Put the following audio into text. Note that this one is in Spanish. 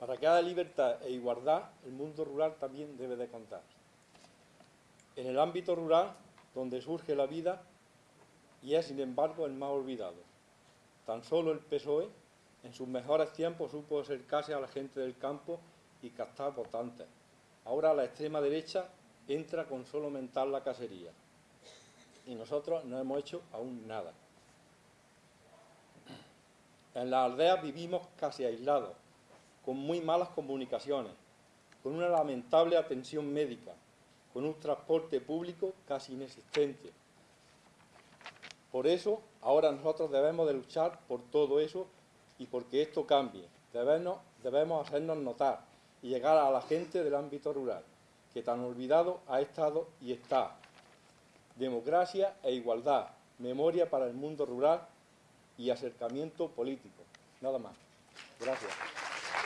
Para que haya libertad e igualdad, el mundo rural también debe de contar. En el ámbito rural, donde surge la vida, y es sin embargo el más olvidado. Tan solo el PSOE, en sus mejores tiempos, supo acercarse a la gente del campo y captar votantes. Ahora la extrema derecha entra con solo aumentar la cacería. Y nosotros no hemos hecho aún nada. En las aldeas vivimos casi aislados, con muy malas comunicaciones, con una lamentable atención médica, con un transporte público casi inexistente. Por eso, ahora nosotros debemos de luchar por todo eso y porque esto cambie. Debemos, debemos hacernos notar y llegar a la gente del ámbito rural, que tan olvidado ha estado y está. Democracia e igualdad, memoria para el mundo rural y acercamiento político. Nada más. Gracias.